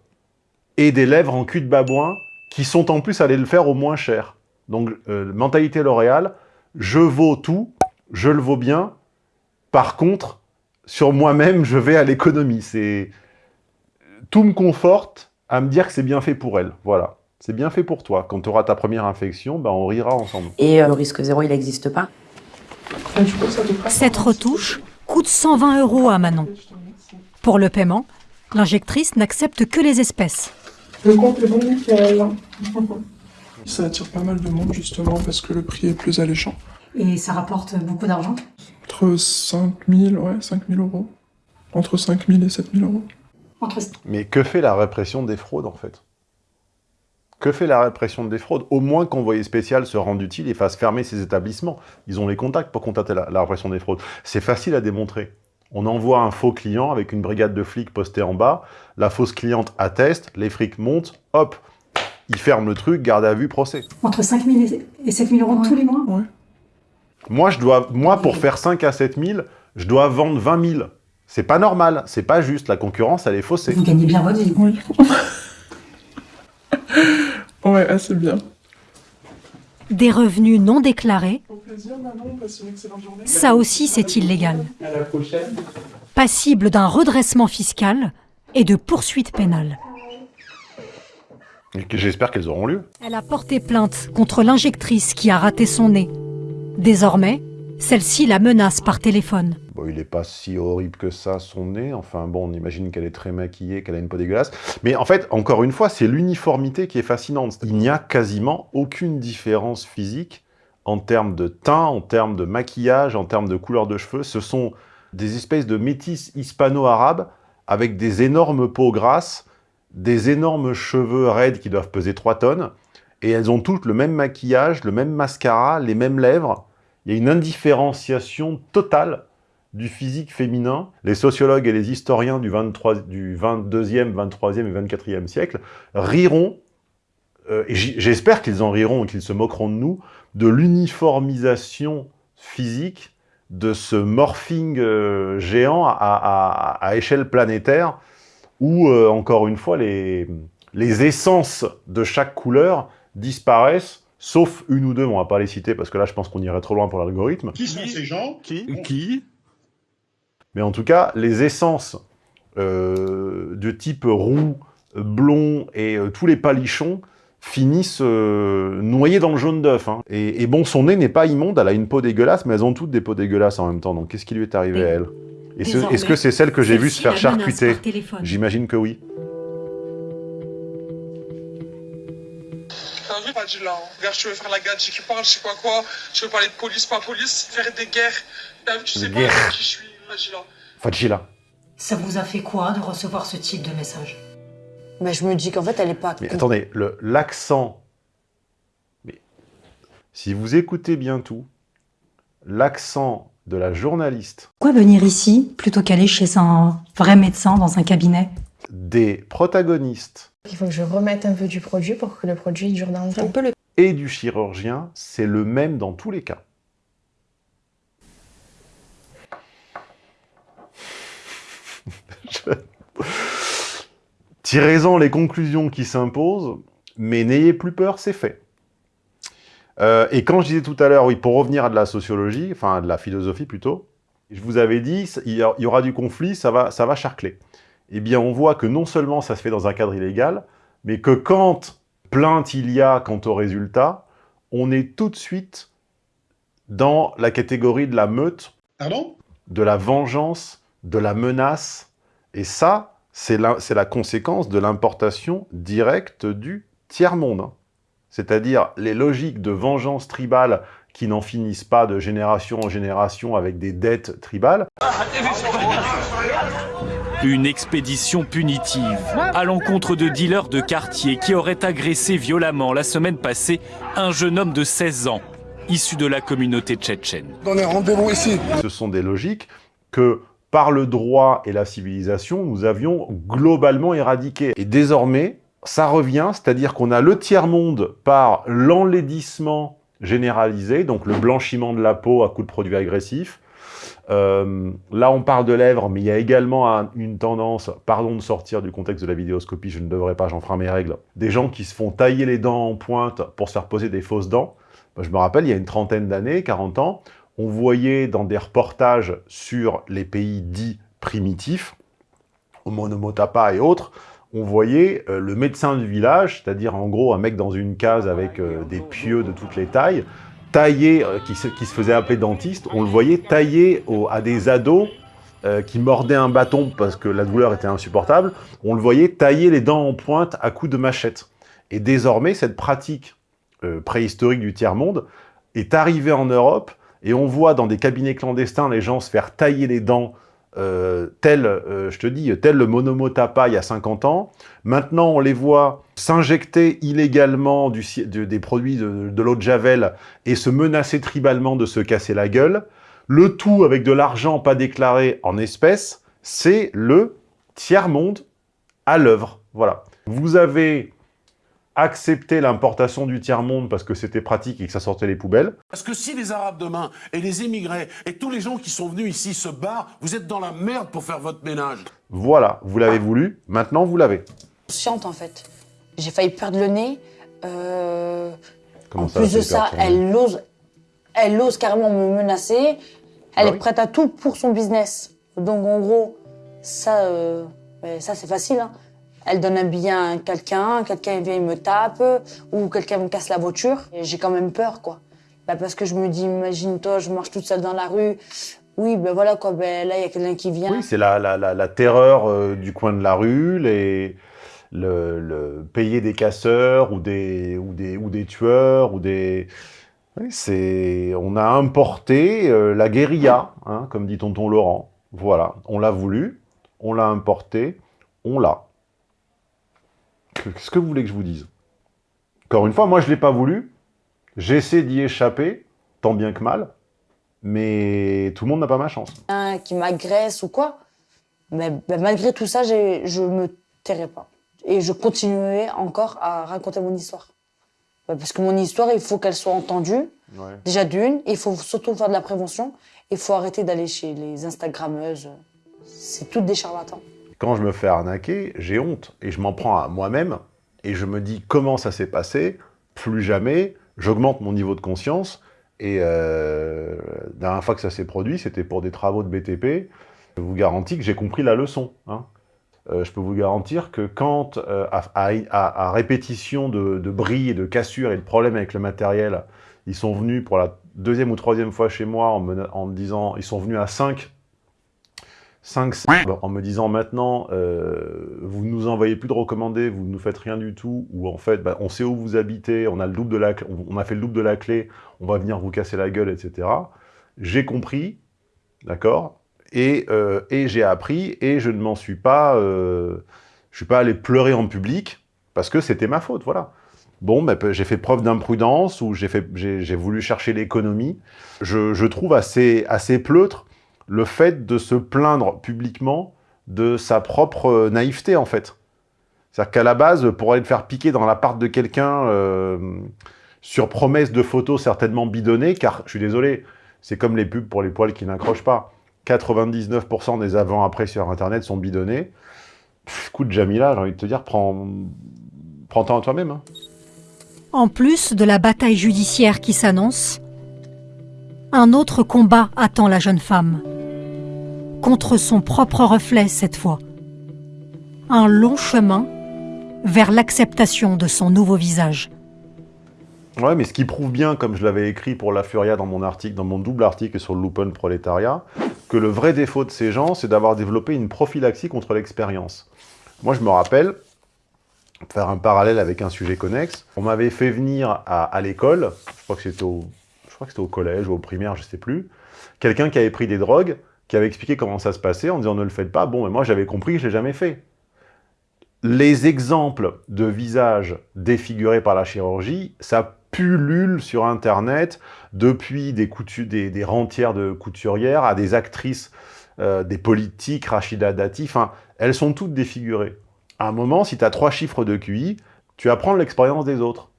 et des lèvres en cul de babouin qui sont en plus allés le faire au moins cher. Donc, euh, mentalité L'Oréal, je vaux tout, je le vaux bien. Par contre, sur moi-même, je vais à l'économie. C'est Tout me conforte à me dire que c'est bien fait pour elle. Voilà. C'est bien fait pour toi. Quand tu auras ta première infection, ben, on rira ensemble. Et euh, le risque zéro, il n'existe pas. Cette retouche coûte 120 euros à Manon. Pour le paiement, l'injectrice n'accepte que les espèces. Le compte est bon, nickel. Ça attire pas mal de monde justement parce que le prix est plus alléchant. Et ça rapporte beaucoup d'argent? Entre 5000, ouais, 5000 euros. Entre 5000 et 7000 euros. Entre... Mais que fait la répression des fraudes, en fait? Que fait la répression des fraudes Au moins qu'Envoyé spécial se rende utile et fasse fermer ces établissements. Ils ont les contacts pour contacter la, la répression des fraudes. C'est facile à démontrer. On envoie un faux client avec une brigade de flics postée en bas, la fausse cliente atteste, les frics montent, hop, ils ferment le truc, garde à vue, procès. Entre 5 000 et 7 000 euros tous les mois Moi, je dois, moi, pour faire 5 à 7 000, je dois vendre 20 000. C'est pas normal, c'est pas juste, la concurrence, elle est faussée. Vous gagnez bien votre vie. Oui. ouais, assez bien. Des revenus non déclarés, Au plaisir, Manon, passe une excellente journée. ça aussi c'est illégal. À la prochaine. Passible d'un redressement fiscal et de poursuites pénales. J'espère qu'elles auront lieu. Elle a porté plainte contre l'injectrice qui a raté son nez. Désormais, celle-ci la menace par téléphone. Bon, il est pas si horrible que ça, son nez. Enfin bon, on imagine qu'elle est très maquillée, qu'elle a une peau dégueulasse. Mais en fait, encore une fois, c'est l'uniformité qui est fascinante. Il n'y a quasiment aucune différence physique en termes de teint, en termes de maquillage, en termes de couleur de cheveux. Ce sont des espèces de métis hispano-arabes avec des énormes peaux grasses, des énormes cheveux raides qui doivent peser 3 tonnes, et elles ont toutes le même maquillage, le même mascara, les mêmes lèvres. Il y a une indifférenciation totale du physique féminin. Les sociologues et les historiens du, 23, du 22e, 23e et 24e siècle riront, euh, et j'espère qu'ils en riront et qu'ils se moqueront de nous, de l'uniformisation physique de ce morphing euh, géant à, à- à échelle planétaire où, euh, encore une fois, les, les essences de chaque couleur disparaissent, sauf une ou deux, on va pas les citer parce que là, je pense qu'on irait trop loin pour l'algorithme. Qui sont ces gens? Qui? Qui? Mais en tout cas, les essences euh, de type roux, blond et euh, tous les palichons finissent euh, noyés dans le jaune d'œuf. hein. Et, et bon, son nez n'est pas immonde, elle a une peau dégueulasse, mais elles ont toutes des peaux dégueulasses en même temps. Donc qu'est-ce qui lui est arrivé à elle? Est-ce que c'est celle que j'ai vue se faire charcuter. J'imagine que oui. T'as vu, Fadila hein? Regarde, tu veux faire la gadji qui parle, je sais quoi quoi. Tu veux parler de police, pas police, faire des guerres. T'as vu, tu sais pas qui je suis, Fadjila. Ça vous a fait quoi de recevoir ce type de message? Mais je me dis qu'en fait, elle est pas. Mais attendez, le- l'accent... Mais si vous écoutez bien tout, l'accent de la journaliste Pourquoi venir ici plutôt qu'aller chez un vrai médecin dans un cabinet? des protagonistes Il faut que je remette un peu du produit pour que le produit dure dans le temps. et du chirurgien, c'est le même dans tous les cas. Tirez-en les conclusions qui s'imposent, mais n'ayez plus peur, c'est fait. Euh, et quand je disais tout à l'heure, oui, pour revenir à de la sociologie, enfin de la philosophie plutôt, je vous avais dit, il y aura du conflit, ça va, ça va charcler. Eh bien, on voit que non seulement ça se fait dans un cadre illégal, mais que quand plainte il y a quant au résultat, on est tout de suite dans la catégorie de la meute, Pardon? De la vengeance, de la menace. Et ça, c'est la, la, conséquence de l'importation directe du tiers-monde. Hein. C'est-à-dire les logiques de vengeance tribale qui n'en finissent pas de génération en génération avec des dettes tribales. Une expédition punitive à l'encontre de dealers de quartier qui auraient agressé violemment la semaine passée un jeune homme de 16 ans, issu de la communauté tchétchène. rendez-vous ici. Ce sont des logiques que, par le droit et la civilisation, nous avions globalement éradiquées. Et désormais, ça revient, c'est-à-dire qu'on a le tiers-monde par l'enlaidissement généralisé, donc le blanchiment de la peau à coups de produits agressifs. Euh, là, on parle de lèvres, mais il y a également une tendance, pardon de sortir du contexte de la vidéoscopie, je ne devrais pas, j'en ferai mes règles, des gens qui se font tailler les dents en pointe pour se faire poser des fausses dents. Je me rappelle, il y a une trentaine d'années, 40 ans, on voyait dans des reportages sur les pays dits primitifs, au Monomotapa et autres, on voyait euh, le médecin du village, c'est-à-dire en gros un mec dans une case avec euh, des pieux de toutes les tailles, taillé, euh, qui, se, faisait appeler dentiste, on le voyait tailler à des ados qui mordaient un bâton parce que la douleur était insupportable, on le voyait tailler les dents en pointe à coups de machette. Et désormais, cette pratique préhistorique du tiers-monde est arrivée en Europe, et on voit dans des cabinets clandestins les gens se faire tailler les dents euh, tel, euh, je te dis, tel le Monomotapa il y a 50 ans. Maintenant, on les voit s'injecter illégalement des produits de, l'eau de Javel et se menacer tribalement de se casser la gueule. Le tout avec de l'argent pas déclaré en espèces, c'est le tiers-monde à l'œuvre. Voilà. Vous avez accepter l'importation du tiers-monde parce que c'était pratique et que ça sortait les poubelles. Parce que si les Arabes demain, et les immigrés, et tous les gens qui sont venus ici se barrent, vous êtes dans la merde pour faire votre ménage. Voilà, vous l'avez voulu, maintenant vous l'avez. Chiante en fait. J'ai failli perdre le nez. Euh... En plus de ça, elle ose, elle ose carrément me menacer. Elle bah est prête à tout pour son business. Donc en gros, ça, euh... ça c'est facile. Hein elle donne un billet à quelqu'un, quelqu'un vient, il me tape, ou quelqu'un me casse la voiture. J'ai quand même peur, quoi. Bah, parce que je me dis, imagine-toi, je marche toute seule dans la rue. Oui, ben voilà, quoi, ben là, il y a quelqu'un qui vient. Oui, c'est la, la, la, terreur euh, du coin de la rue, les, le, payer des casseurs ou des, ou des, ou des tueurs, ou des... C'est... On a importé euh, la guérilla, hein, comme dit tonton Laurent. Voilà, on l'a voulu, on l'a importé, on l'a. Qu'est-ce que vous voulez que je vous dise Encore une fois, moi, je ne l'ai pas voulu. J'essaie d'y échapper, tant bien que mal. Mais tout le monde n'a pas ma chance. Un qui m'agresse ou quoi, mais malgré tout ça, je me tairai pas. Et je continuerai encore à raconter mon histoire. Parce que mon histoire, il faut qu'elle soit entendue. Déjà d'une, il faut surtout faire de la prévention. Il faut arrêter d'aller chez les Instagrammeuses. C'est toutes des charlatans. Quand je me fais arnaquer, j'ai honte et je m'en prends à moi-même et je me dis comment ça s'est passé, plus jamais, j'augmente mon niveau de conscience et euh, la dernière fois que ça s'est produit, c'était pour des travaux de BTP. Je vous garantis que j'ai compris la leçon. Hein. Euh, je peux vous garantir que quand, euh, à, répétition de, bris et de cassures et de problèmes avec le matériel, ils sont venus pour la deuxième ou troisième fois chez moi en me, en me disant, ils sont venus à 5 5 en me disant maintenant, euh, vous nous envoyez plus de recommandés, vous ne nous faites rien du tout, ou en fait, bah, on sait où vous habitez, on a, le double de la, on a fait le double de la clé, on va venir vous casser la gueule, etc. J'ai compris, d'accord Et, euh, et j'ai appris, et je ne m'en suis pas... Euh, je suis pas allé pleurer en public, parce que c'était ma faute, voilà. Bon, bah, j'ai fait preuve d'imprudence, ou j'ai voulu chercher l'économie. Je, je, trouve assez, assez pleutre le fait de se plaindre publiquement de sa propre naïveté, en fait. C'est-à-dire qu'à la base, pour aller te faire piquer dans l'appart de quelqu'un euh, sur promesse de photos certainement bidonnées, car, je suis désolé, c'est comme les pubs pour les poils qui n'accrochent pas. 99% des avant-après sur Internet sont bidonnés. Pff, écoute, Jamila, j'ai envie de te dire, prends, prends temps à toi-même. Hein. En plus de la bataille judiciaire qui s'annonce, un autre combat attend la jeune femme. Contre son propre reflet cette fois. Un long chemin vers l'acceptation de son nouveau visage. Ouais, mais ce qui prouve bien, comme je l'avais écrit pour La Furia dans mon article, dans mon double article sur Lupin Prolétariat, que le vrai défaut de ces gens, c'est d'avoir développé une prophylaxie contre l'expérience. Moi, je me rappelle, pour faire un parallèle avec un sujet connexe, on m'avait fait venir à, à l'école, je crois que c'était au, je crois que c'était au collège ou au primaire, je sais plus, quelqu'un qui avait pris des drogues, qui avait expliqué comment ça se passait en disant ne le faites pas. Bon, mais moi j'avais compris, je l'ai jamais fait. Les exemples de visages défigurés par la chirurgie, ça pullule sur Internet, depuis des, des, des rentières de couturières à des actrices, euh, des politiques, Rachida Dati, enfin, elles sont toutes défigurées. À un moment, si tu as trois chiffres de QI, tu apprends l'expérience des autres.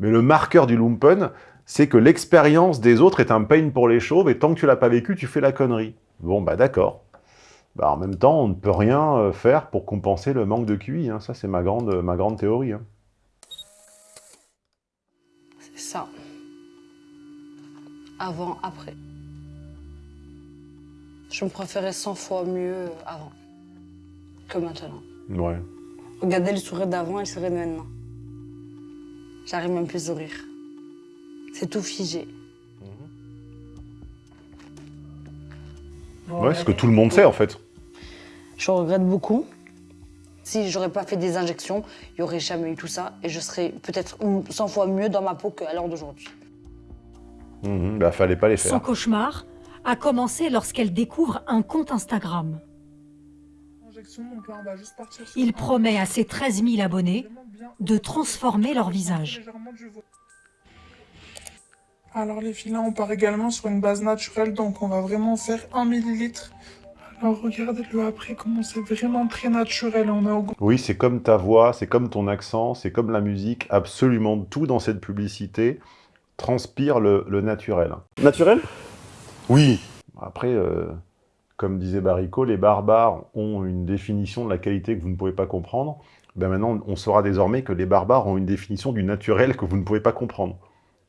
Mais le marqueur du lumpen, c'est que l'expérience des autres est un pain pour les chauves, et tant que tu l'as pas vécu, tu fais la connerie. Bon, bah d'accord. Bah, en même temps, on ne peut rien euh, faire pour compenser le manque de QI. Hein. Ça, c'est ma grande, ma grande théorie. Hein. C'est ça. Avant, après. Je me préférais 100 fois mieux avant que maintenant. Ouais. Regardez le sourire d'avant et le sourire de maintenant. J'arrive même plus à rire. C'est tout figé. Ouais, ce que tout le monde sait en fait. Je regrette beaucoup. Si j'aurais pas fait des injections, il n'y aurait jamais eu tout ça et je serais peut-être 100 fois mieux dans ma peau qu'à l'heure d'aujourd'hui. Mmh, bah fallait pas les faire. Son cauchemar a commencé lorsqu'elle découvre un compte Instagram. Il promet à ses 13 000 abonnés de transformer leur visage. Alors les filets, on part également sur une base naturelle, donc on va vraiment faire 1 millilitre. Alors regardez-le après, comment c'est vraiment très naturel. On a... Oui, c'est comme ta voix, c'est comme ton accent, c'est comme la musique. Absolument tout dans cette publicité transpire le, le naturel. Naturel? Oui. Après, euh, comme disait Baricot, les barbares ont une définition de la qualité que vous ne pouvez pas comprendre. Ben maintenant, on saura désormais que les barbares ont une définition du naturel que vous ne pouvez pas comprendre.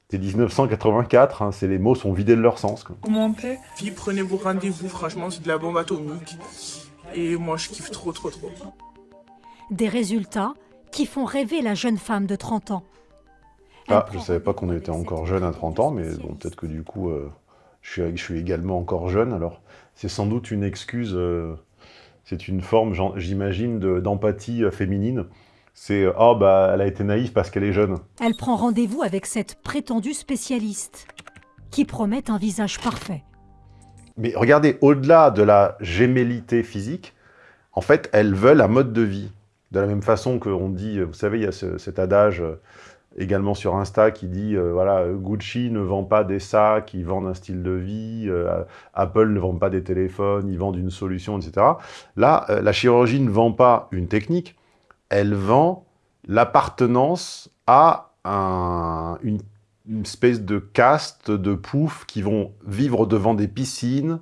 C'est 1984, hein, les mots sont vidés de leur sens. Quoi. Commentez, puis prenez vos rendez-vous, franchement c'est de la bombe atomique. Et moi je kiffe trop trop trop. Des résultats qui font rêver la jeune femme de 30 ans. Ah, je savais pas qu'on était encore jeune à 30 ans, mais bon, peut-être que du coup, euh, je, suis, je, suis, également encore jeune, alors c'est sans doute une excuse, euh, c'est une forme, j'imagine, d'empathie euh, féminine c'est « Oh, bah, elle a été naïve parce qu'elle est jeune ». Elle prend rendez-vous avec cette prétendue spécialiste, qui promet un visage parfait. Mais regardez, au-delà de la gémellité physique, en fait, elles veulent un mode de vie. De la même façon qu'on dit, vous savez, il y a ce, cet adage euh, également sur Insta qui dit, euh, voilà, Gucci ne vend pas des sacs, ils vendent un style de vie, euh, Apple ne vend pas des téléphones, ils vendent une solution, etc. Là, euh, la chirurgie ne vend pas une technique, elle vend l'appartenance à un, une, une, espèce de caste de poufs qui vont vivre devant des piscines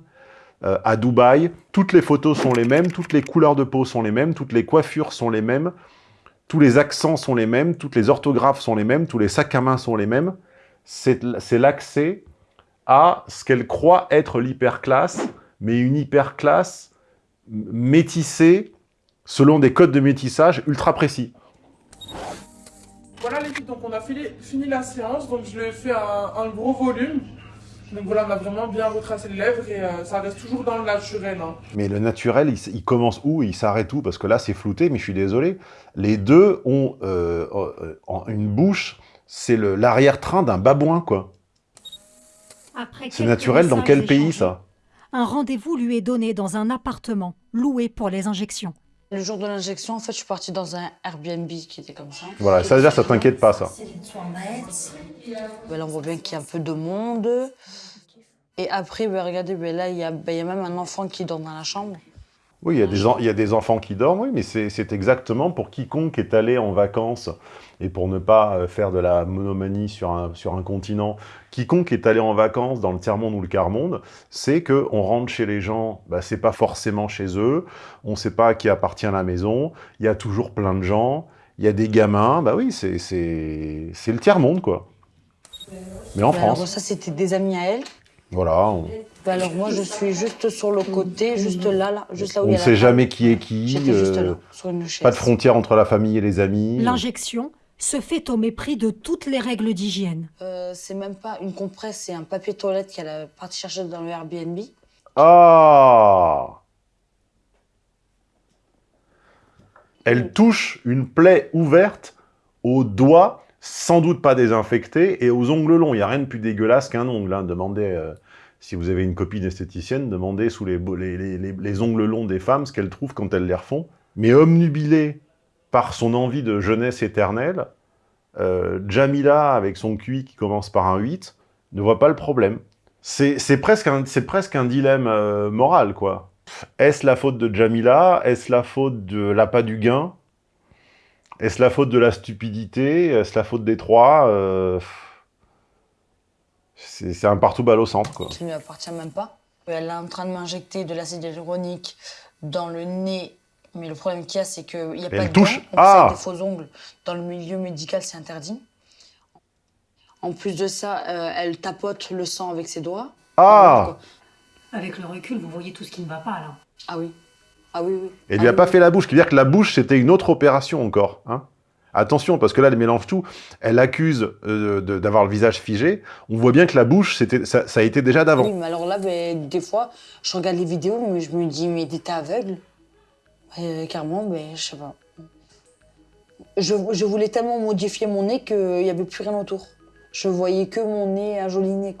euh, à Dubaï. Toutes les photos sont les mêmes, toutes les couleurs de peau sont les mêmes, toutes les coiffures sont les mêmes, tous les accents sont les mêmes, toutes les orthographes sont les mêmes, tous les sacs à main sont les mêmes. C'est l'accès à ce qu'elle croit être l'hyperclasse, mais une hyperclasse métissée selon des codes de métissage ultra précis. Voilà les filles, donc on a fini, fini la séance, donc je lui ai fait un, un, gros volume. Donc voilà, on a vraiment bien retracé les lèvres et euh, ça reste toujours dans le naturel. Hein. Mais le naturel, il, il commence où? Il s'arrête où? Parce que là, c'est flouté, mais je suis désolé. Les deux ont euh, euh, une bouche, c'est l'arrière-train d'un babouin, quoi. C'est naturel dans quel pays, ça? Un rendez-vous lui est donné dans un appartement, loué pour les injections. Le jour de l'injection, en fait, je suis partie dans un Airbnb qui était comme ça. Voilà, ça veut dire ça t'inquiète pas, ça. Ben là, on voit bien qu'il y a un peu de monde. Et après, ben, regardez, ben, là, il y, a, ben, y a même un enfant qui dort dans la chambre. Oui, il y, a des, il y a des enfants qui dorment, oui, mais c'est exactement pour quiconque est allé en vacances, et pour ne pas faire de la monomanie sur un, sur un continent, quiconque est allé en vacances dans le tiers-monde ou le quart-monde, c'est qu'on rentre chez les gens, bah, c'est pas forcément chez eux, on sait pas à qui appartient la maison, il y a toujours plein de gens, il y a des gamins, bah oui, c'est c'est le tiers-monde, quoi. Mais en Bah France. Alors ça, c'était des amis à elle. Voilà, on Bah alors moi, je suis juste sur le côté, juste là, là, juste là où on il y ne a la sait jamais qui est qui. J'étais juste euh, là, sur une chaise. pas de frontière entre la famille et les amis. L'injection se fait au mépris de toutes les règles d'hygiène. Euh, c'est même pas une compresse, c'est un papier toilette qu'elle a parti chercher dans le Airbnb. Ah Elle touche une plaie ouverte aux doigts, sans doute pas désinfectés, et aux ongles longs. Il n'y a rien de plus dégueulasse qu'un ongle. hein. Demandez, euh, si vous avez une copine esthéticienne, demandez sous les- les ongles longs des femmes ce qu'elles trouvent quand elles les refont. Mais omnubilée par son envie de jeunesse éternelle, euh, Jamila, avec son QI qui commence par un 8, ne voit pas le problème. C'est presque, un- dilemme euh, moral, quoi. Est-ce la faute de Jamila? Est-ce la faute de l'appât du gain? Est-ce la faute de la stupidité? Est-ce la faute des trois? Euh, C'est un partout balle au centre, quoi. qui ne lui appartient même pas. Elle est en train de m'injecter de l'acide hyaluronique dans le nez. Mais le problème qu'il y a, c'est qu'il n'y a Elle pas de touche. dents, donc Ah c'est des faux ongles. Dans le milieu médical, c'est interdit. En plus de ça, euh, elle tapote le sang avec ses doigts. Ah Avec le recul, vous voyez tout ce qui ne va pas là. Ah oui. Ah oui, oui. Elle lui a pas fait la bouche, c'est-à-dire que la bouche, c'était une autre opération encore. Hein Attention, parce que là, elle mélange tout. Elle accuse euh, de- d'avoir le visage figé. On voit bien que la bouche, c'était, ça, ça a été déjà d'avant. Oui, mais alors là, ben, des fois, je regarde les vidéos, mais je me dis, mais t'étais aveugle Euh, Carrément, ben, je sais pas. Je, voulais tellement modifier mon nez qu'il n'y avait plus rien autour. Je voyais que mon nez, un joli nez.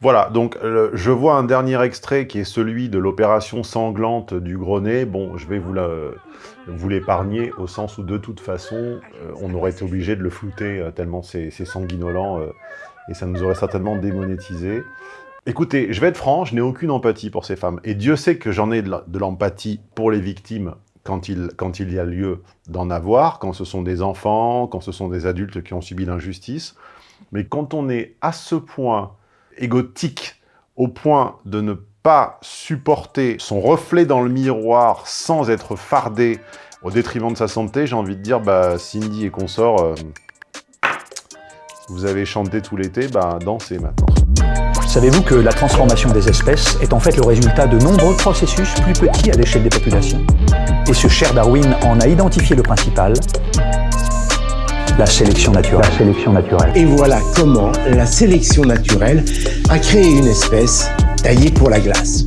Voilà, donc euh, je vois un dernier extrait qui est celui de l'opération sanglante du gros nez. Bon, je vais vous l'épargner au sens où de toute façon, euh, on aurait été obligé de le flouter tellement c'est sanguinolent et ça nous aurait certainement démonétisé. Écoutez, je vais être franc, je n'ai aucune empathie pour ces femmes. Et Dieu sait que j'en ai de l'empathie pour les victimes quand il, quand il y a lieu d'en avoir, quand ce sont des enfants, quand ce sont des adultes qui ont subi l'injustice. Mais quand on est à ce point égotique, au point de ne pas supporter son reflet dans le miroir sans être fardé au détriment de sa santé, j'ai envie de dire, bah, Cindy et consorts, euh, vous avez chanté tout l'été, bah, dansez maintenant. Savez-vous que la transformation des espèces est en fait le résultat de nombreux processus plus petits à l'échelle des populations? Et ce cher Darwin en a identifié le principal, la sélection naturelle. La sélection naturelle. Et voilà comment la sélection naturelle a créé une espèce taillée pour la glace.